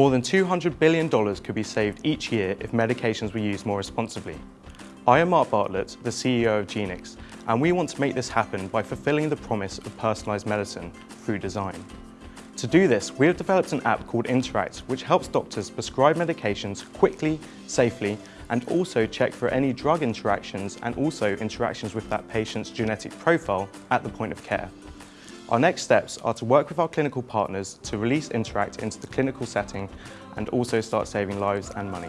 More than $200 billion could be saved each year if medications were used more responsibly. I am Mark Bartlett, the CEO of Genix, and we want to make this happen by fulfilling the promise of personalised medicine through design. To do this, we have developed an app called Interact, which helps doctors prescribe medications quickly, safely, and also check for any drug interactions and also interactions with that patient's genetic profile at the point of care. Our next steps are to work with our clinical partners to release Interact into the clinical setting and also start saving lives and money.